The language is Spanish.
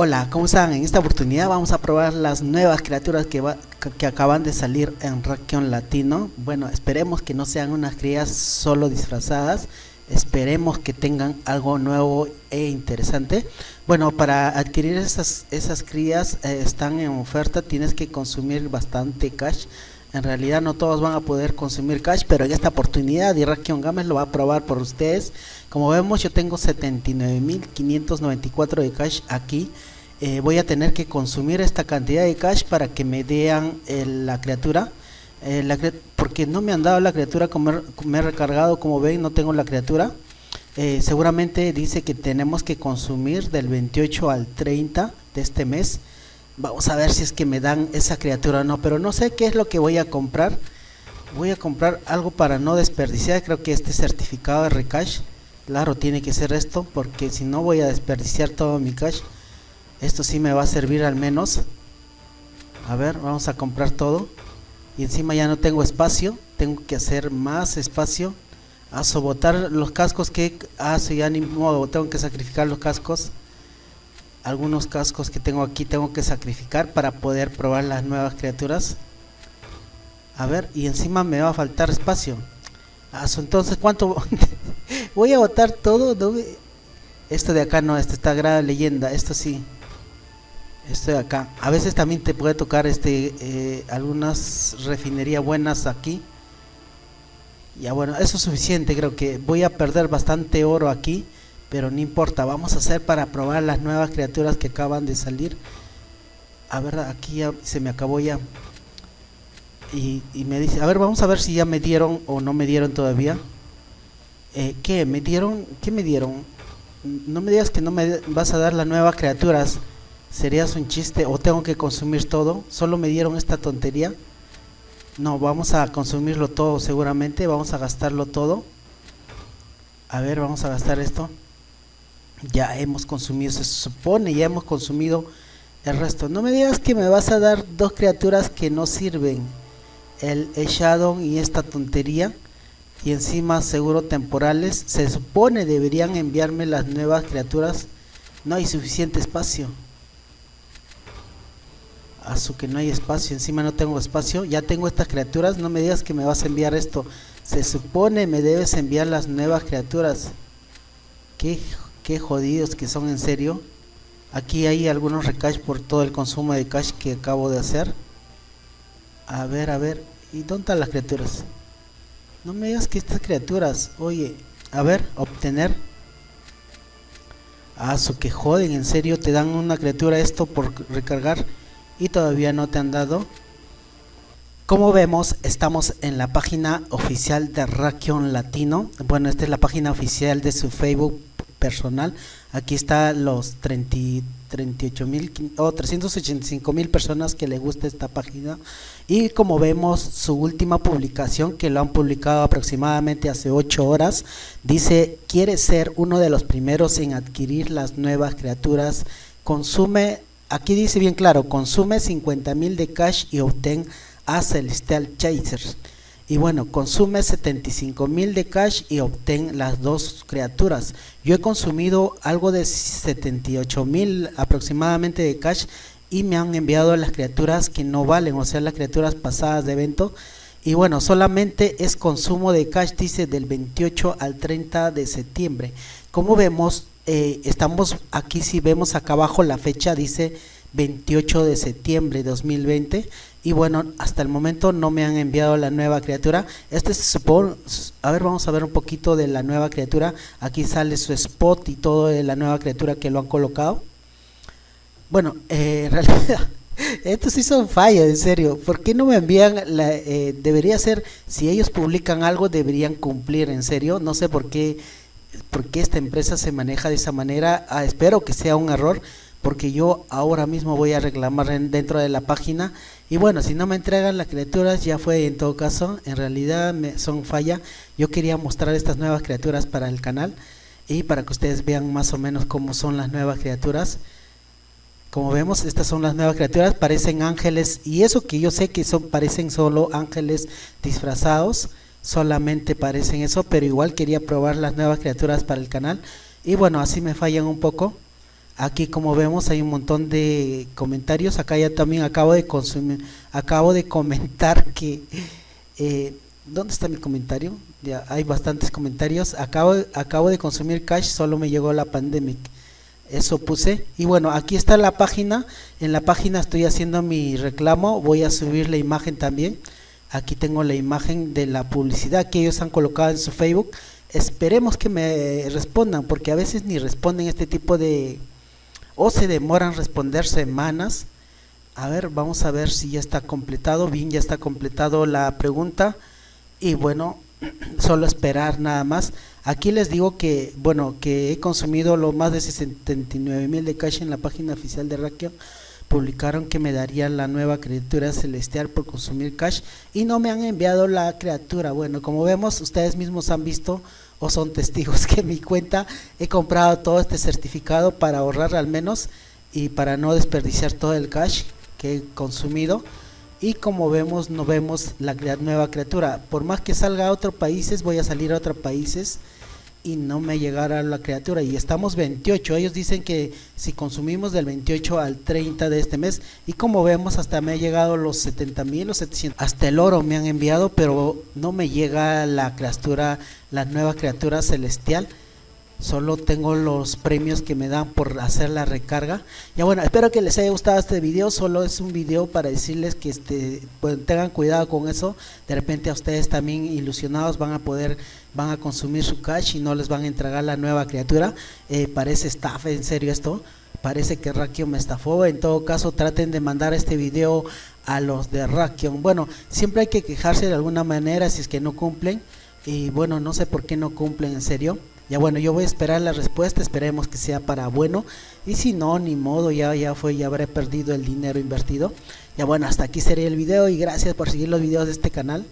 Hola, ¿cómo están? En esta oportunidad vamos a probar las nuevas criaturas que, que acaban de salir en Rakion Latino. Bueno, esperemos que no sean unas crías solo disfrazadas. Esperemos que tengan algo nuevo e interesante. Bueno, para adquirir esas, esas crías eh, están en oferta. Tienes que consumir bastante cash. En realidad no todos van a poder consumir cash, pero en esta oportunidad Rakion Games lo va a probar por ustedes. Como vemos yo tengo 79.594 de cash aquí. Eh, voy a tener que consumir esta cantidad de cash para que me den eh, la criatura. Eh, porque no me han dado la criatura me he recargado, como ven no tengo la criatura. seguramente dice que tenemos que consumir del 28 al 30 de este mes Vamos a ver si es que me dan esa criatura o no, pero no sé qué es lo que voy a comprar. Voy a comprar algo para no desperdiciar, creo que este certificado de recash. Claro, tiene que ser esto, porque si no voy a desperdiciar todo mi cash. Esto sí me va a servir al menos. A ver, vamos a comprar todo. Y encima ya no tengo espacio, tengo que hacer más espacio. A sobotar los cascos que hace ya ni modo, tengo que sacrificar los cascos algunos cascos que tengo aquí tengo que sacrificar para poder probar las nuevas criaturas. A ver y encima me va a faltar espacio. Ah, entonces cuánto voy a botar todo esto de acá no, esto está grave leyenda esto sí. Esto de acá. A veces también te puede tocar este eh, algunas refinerías buenas aquí. Ya bueno eso es suficiente creo que voy a perder bastante oro aquí pero no importa, vamos a hacer para probar las nuevas criaturas que acaban de salir. A ver, aquí ya se me acabó ya. Y, me dice, a ver, vamos a ver si ya me dieron o no me dieron todavía. Eh, ¿Qué? ¿Me dieron? ¿Qué me dieron? No me digas que no me vas a dar las nuevas criaturas. ¿Serías un chiste o tengo que consumir todo? ¿Solo me dieron esta tontería? No, vamos a consumirlo todo seguramente. Vamos a gastarlo todo. A ver, vamos a gastar esto ya hemos consumido, se supone, ya hemos consumido el resto. No me digas que me vas a dar dos criaturas que no sirven, el Shadow y esta tontería, y encima seguro temporales. Se supone deberían enviarme las nuevas criaturas, no hay suficiente espacio. Asu que no hay espacio, encima no tengo espacio, ya tengo estas criaturas, no me digas que me vas a enviar esto. Se supone me debes enviar las nuevas criaturas. Qué qué jodidos que son en serio. Aquí hay algunos recash por todo el consumo de cash que acabo de hacer. A ver, a ver. ¿Y dónde están las criaturas? No me digas que estas criaturas, oye, a ver, obtener. Ah, que joden, en serio, te dan una criatura esto por recargar y todavía no te han dado. Como vemos, estamos en la página oficial de Rakion Latino. Bueno, esta es la página oficial de su Facebook personal. Aquí está los 38 mil o 385 mil personas que le gusta esta página. Y como vemos, su última publicación, que lo han publicado aproximadamente hace 8 horas, dice: Quiere ser uno de los primeros en adquirir las nuevas criaturas. Consume, aquí dice bien claro: consume 50 mil de cash y obtén a Celestial Chasers y bueno, consume 75 mil de cash y obtén las dos criaturas. Yo he consumido algo de 78 mil aproximadamente de cash y me han enviado las criaturas que no valen, o sea, las criaturas pasadas de evento. Y bueno, solamente es consumo de cash, dice del 28 al 30 de septiembre. Como vemos, eh, estamos aquí, si vemos acá abajo la fecha, dice 28 de septiembre de 2020 y bueno hasta el momento no me han enviado la nueva criatura. Este se supone a ver vamos a ver un poquito de la nueva criatura. Aquí sale su spot y todo de la nueva criatura que lo han colocado. Bueno eh, en realidad estos sí son fallas en serio. ¿por qué no me envían la, eh, debería ser si ellos publican algo deberían cumplir en serio no sé por qué por qué esta empresa se maneja de esa manera. Ah, espero que sea un error porque yo ahora mismo voy a reclamar dentro de la página. Y bueno si no me entregan las criaturas ya fue en todo caso. En realidad me, son falla. Yo quería mostrar estas nuevas criaturas para el canal y para que ustedes vean más o menos cómo son las nuevas criaturas. Como vemos estas son las nuevas criaturas parecen ángeles. Y eso que yo sé que son parecen solo ángeles disfrazados solamente parecen eso pero igual quería probar las nuevas criaturas para el canal. Y bueno así me fallan un poco aquí como vemos hay un montón de comentarios. Acá ya también acabo de consumir acabo de comentar que eh, ¿dónde está mi comentario? ya hay bastantes comentarios. Acabo, acabo de consumir cash solo me llegó la pandemic. Eso puse. Y bueno aquí está la página. En la página estoy haciendo mi reclamo. Voy a subir la imagen también. Aquí tengo la imagen de la publicidad que ellos han colocado en su facebook. Esperemos que me respondan porque a veces ni responden este tipo de o se demoran responder semanas. A ver vamos a ver si ya está completado. Bien ya está completado la pregunta. Y bueno solo esperar nada más. Aquí les digo que bueno que he consumido lo más de 69 mil de cash en la página oficial de Rakion publicaron que me darían la nueva criatura celestial por consumir cash y no me han enviado la criatura. Bueno como vemos ustedes mismos han visto o son testigos que en mi cuenta he comprado todo este certificado para ahorrar al menos y para no desperdiciar todo el cash que he consumido. Y como vemos no vemos la nueva criatura. Por más que salga a otros países voy a salir a otros países y no me llegará la criatura. Y estamos 28 ellos dicen que si consumimos del 28 al 30 de este mes y como vemos hasta me ha llegado los 70 mil o 700 hasta el oro me han enviado pero no me llega la criatura la nueva criatura celestial solo tengo los premios que me dan por hacer la recarga. Ya bueno espero que les haya gustado este video solo es un video para decirles que este pues, tengan cuidado con eso. De repente a ustedes también ilusionados van a poder van a consumir su cash y no les van a entregar la nueva criatura. Eh, parece estafa en serio esto. Parece que Rakion me estafó. En todo caso traten de mandar este video a los de Rakion. Bueno siempre hay que quejarse de alguna manera si es que no cumplen. Y bueno no sé por qué no cumplen en serio ya bueno, yo voy a esperar la respuesta, esperemos que sea para bueno. Y si no, ni modo, ya, ya fue, ya habré perdido el dinero invertido. Ya bueno, hasta aquí sería el video y gracias por seguir los videos de este canal.